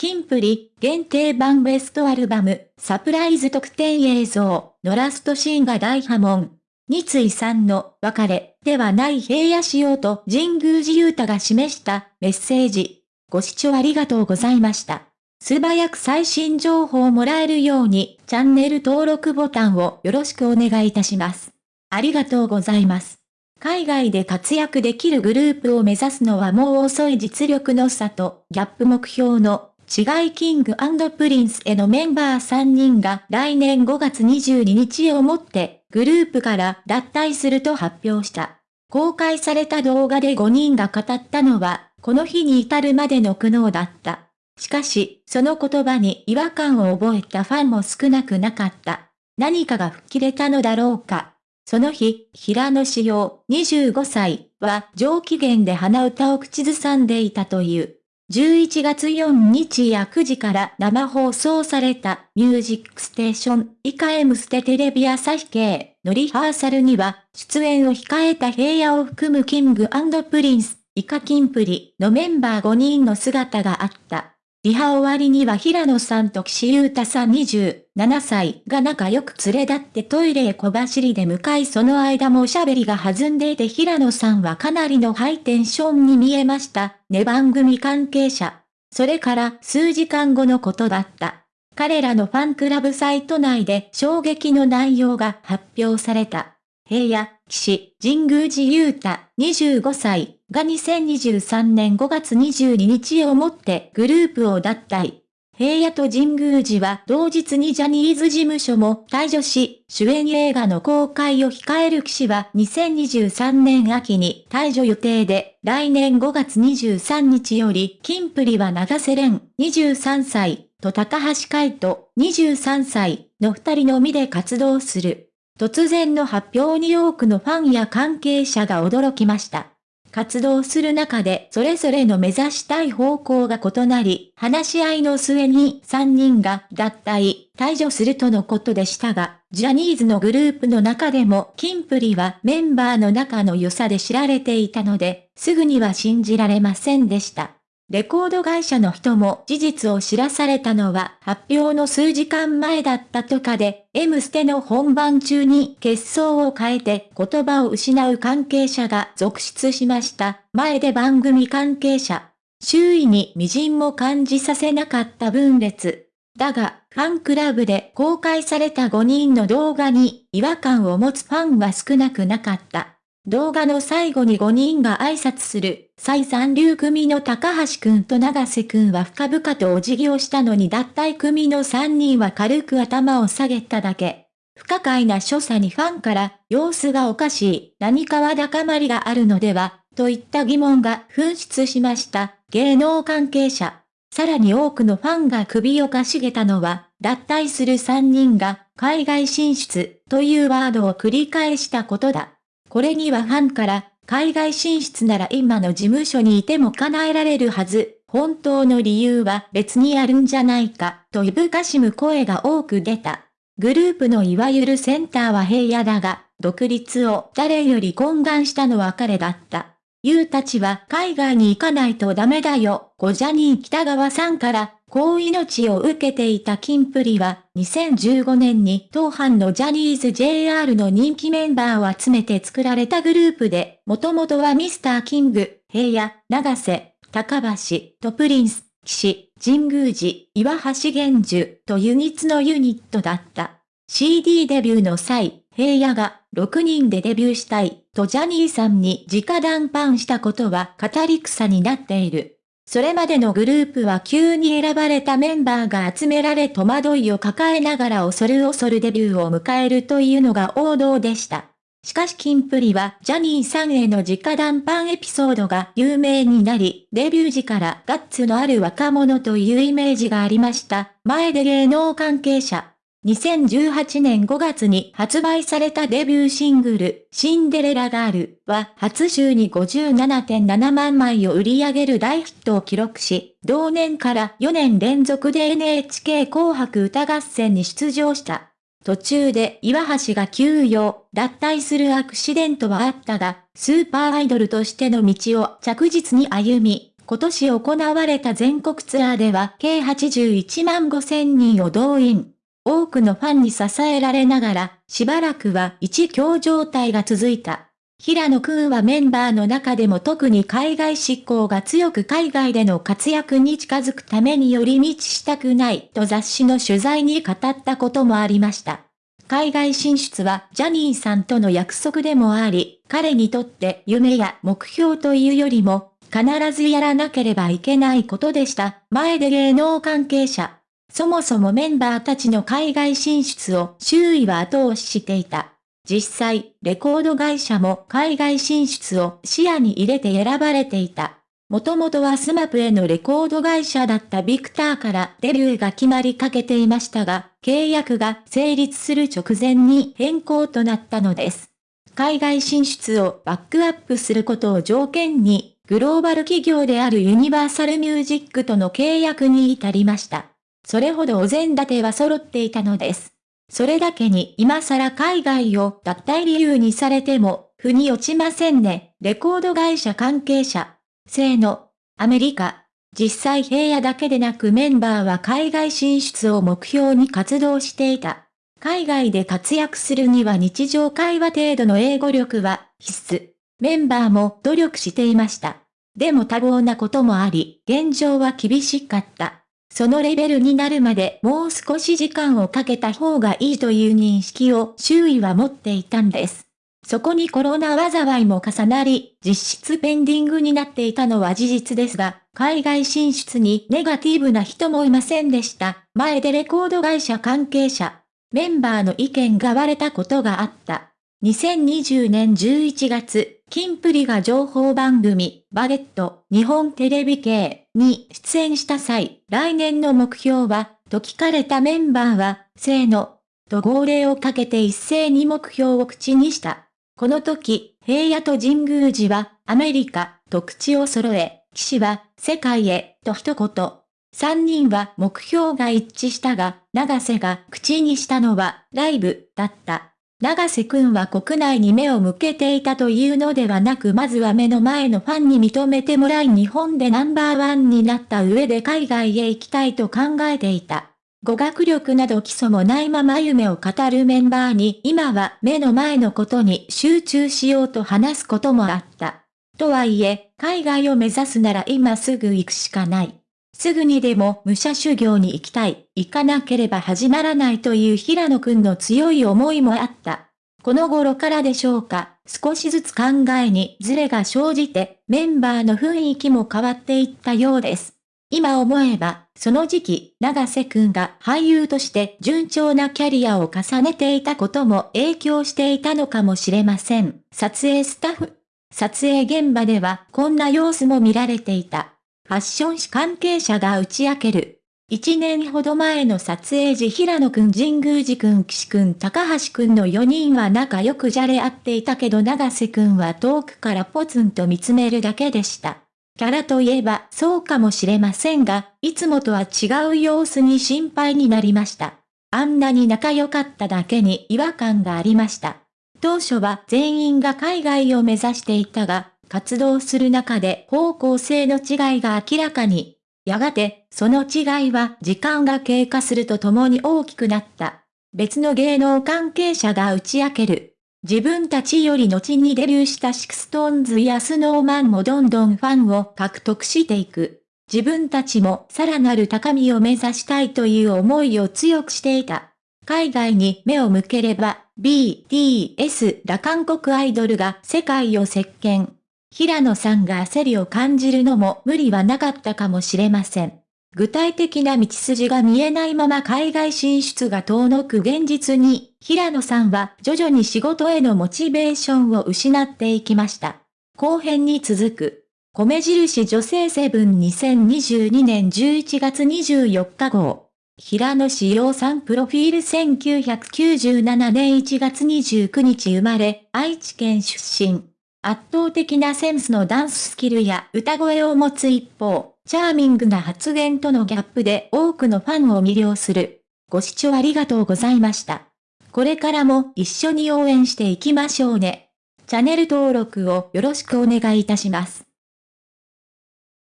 キンプリ限定版ベストアルバムサプライズ特典映像のラストシーンが大波紋。三井さんの別れではない平野仕様と神宮寺勇太が示したメッセージ。ご視聴ありがとうございました。素早く最新情報をもらえるようにチャンネル登録ボタンをよろしくお願いいたします。ありがとうございます。海外で活躍できるグループを目指すのはもう遅い実力の差とギャップ目標の違いキングプリンスへのメンバー3人が来年5月22日をもってグループから脱退すると発表した。公開された動画で5人が語ったのは、この日に至るまでの苦悩だった。しかし、その言葉に違和感を覚えたファンも少なくなかった。何かが吹っ切れたのだろうか。その日、平野志陽25歳は上機嫌で鼻歌を口ずさんでいたという。11月4日夜9時から生放送されたミュージックステーション以下 M ステテレビ朝日系のリハーサルには出演を控えた平野を含むキングプリンス以下キンプリのメンバー5人の姿があった。リハ終わりには平野さんと岸優太さん27歳が仲良く連れ立ってトイレへ小走りで向かいその間もおしゃべりが弾んでいて平野さんはかなりのハイテンションに見えました。ね番組関係者。それから数時間後のことだった。彼らのファンクラブサイト内で衝撃の内容が発表された。平野、岸、神宮寺勇太、25歳が2023年5月22日をもってグループを脱退。平野と神宮寺は同日にジャニーズ事務所も退場し、主演映画の公開を控える騎士は2023年秋に退場予定で、来年5月23日より、キンプリは長瀬廉23歳と高橋海人23歳の二人のみで活動する。突然の発表に多くのファンや関係者が驚きました。活動する中でそれぞれの目指したい方向が異なり、話し合いの末に3人が脱退、退場するとのことでしたが、ジャニーズのグループの中でもキンプリはメンバーの中の良さで知られていたので、すぐには信じられませんでした。レコード会社の人も事実を知らされたのは発表の数時間前だったとかで、M ステの本番中に結相を変えて言葉を失う関係者が続出しました。前で番組関係者。周囲に微塵も感じさせなかった分裂。だが、ファンクラブで公開された5人の動画に違和感を持つファンは少なくなかった。動画の最後に5人が挨拶する、再三流組の高橋くんと長瀬くんは深々とお辞儀をしたのに脱退組の3人は軽く頭を下げただけ。不可解な所作にファンから、様子がおかしい、何かは高まりがあるのでは、といった疑問が噴出しました、芸能関係者。さらに多くのファンが首をかしげたのは、脱退する3人が、海外進出、というワードを繰り返したことだ。これにはファンから、海外進出なら今の事務所にいても叶えられるはず、本当の理由は別にあるんじゃないか、といぶかしむ声が多く出た。グループのいわゆるセンターは平野だが、独立を誰より懇願したのは彼だった。ユうたちは海外に行かないとダメだよ、ゴジャニー北川さんからこう命を受けていたキンプリは、2015年に当班のジャニーズ JR の人気メンバーを集めて作られたグループで、もともとはミスターキング、平野、長瀬、高橋、トプリンス、岸、神宮寺、岩橋玄樹とユニッツのユニットだった。CD デビューの際、平野が6人でデビューしたいとジャニーさんに直談判したことは語り草になっている。それまでのグループは急に選ばれたメンバーが集められ戸惑いを抱えながら恐る恐るデビューを迎えるというのが王道でした。しかしキンプリはジャニーさんへの直談判エピソードが有名になり、デビュー時からガッツのある若者というイメージがありました。前で芸能関係者、2018年5月に発売されたデビューシングル、シンデレラガールは初週に57.7万枚を売り上げる大ヒットを記録し、同年から4年連続で NHK 紅白歌合戦に出場した。途中で岩橋が休養、脱退するアクシデントはあったが、スーパーアイドルとしての道を着実に歩み、今年行われた全国ツアーでは計81万5千人を動員。多くのファンに支えられながら、しばらくは一強状態が続いた。平野くんはメンバーの中でも特に海外志向が強く海外での活躍に近づくために寄り道したくないと雑誌の取材に語ったこともありました。海外進出はジャニーさんとの約束でもあり、彼にとって夢や目標というよりも必ずやらなければいけないことでした。前出芸能関係者。そもそもメンバーたちの海外進出を周囲は後押ししていた。実際、レコード会社も海外進出を視野に入れて選ばれていた。もともとは SMAP へのレコード会社だったビクターからデビューが決まりかけていましたが、契約が成立する直前に変更となったのです。海外進出をバックアップすることを条件にグローバル企業であるユニバーサルミュージックとの契約に至りました。それほどお膳立ては揃っていたのです。それだけに今更海外を脱退理由にされても、腑に落ちませんね。レコード会社関係者。せーの。アメリカ。実際平野だけでなくメンバーは海外進出を目標に活動していた。海外で活躍するには日常会話程度の英語力は必須。メンバーも努力していました。でも多忙なこともあり、現状は厳しかった。そのレベルになるまでもう少し時間をかけた方がいいという認識を周囲は持っていたんです。そこにコロナ災いも重なり、実質ペンディングになっていたのは事実ですが、海外進出にネガティブな人もいませんでした。前でレコード会社関係者、メンバーの意見が割れたことがあった。2020年11月、キンプリが情報番組、バゲット、日本テレビ系に出演した際、来年の目標は、と聞かれたメンバーは、せーの、と号令をかけて一斉に目標を口にした。この時、平野と神宮寺は、アメリカ、と口を揃え、岸は、世界へ、と一言。三人は目標が一致したが、長瀬が口にしたのは、ライブ、だった。長瀬くんは国内に目を向けていたというのではなくまずは目の前のファンに認めてもらい日本でナンバーワンになった上で海外へ行きたいと考えていた。語学力など基礎もないまま夢を語るメンバーに今は目の前のことに集中しようと話すこともあった。とはいえ、海外を目指すなら今すぐ行くしかない。すぐにでも武者修行に行きたい、行かなければ始まらないという平野くんの強い思いもあった。この頃からでしょうか、少しずつ考えにズレが生じて、メンバーの雰囲気も変わっていったようです。今思えば、その時期、長瀬くんが俳優として順調なキャリアを重ねていたことも影響していたのかもしれません。撮影スタッフ。撮影現場ではこんな様子も見られていた。ファッション誌関係者が打ち明ける。1年ほど前の撮影時平野くん神宮寺くん岸くん高橋くんの4人は仲良くじゃれ合っていたけど長瀬くんは遠くからポツンと見つめるだけでした。キャラといえばそうかもしれませんが、いつもとは違う様子に心配になりました。あんなに仲良かっただけに違和感がありました。当初は全員が海外を目指していたが、活動する中で方向性の違いが明らかに。やがて、その違いは時間が経過するとともに大きくなった。別の芸能関係者が打ち明ける。自分たちより後にデビューした SixTONES や Snow Man もどんどんファンを獲得していく。自分たちもさらなる高みを目指したいという思いを強くしていた。海外に目を向ければ、BTS ら韓国アイドルが世界を席巻。平野さんが焦りを感じるのも無理はなかったかもしれません。具体的な道筋が見えないまま海外進出が遠のく現実に、平野さんは徐々に仕事へのモチベーションを失っていきました。後編に続く、米印女性セブン2022年11月24日号。平野志陽さんプロフィール1997年1月29日生まれ、愛知県出身。圧倒的なセンスのダンススキルや歌声を持つ一方、チャーミングな発言とのギャップで多くのファンを魅了する。ご視聴ありがとうございました。これからも一緒に応援していきましょうね。チャンネル登録をよろしくお願いいたします。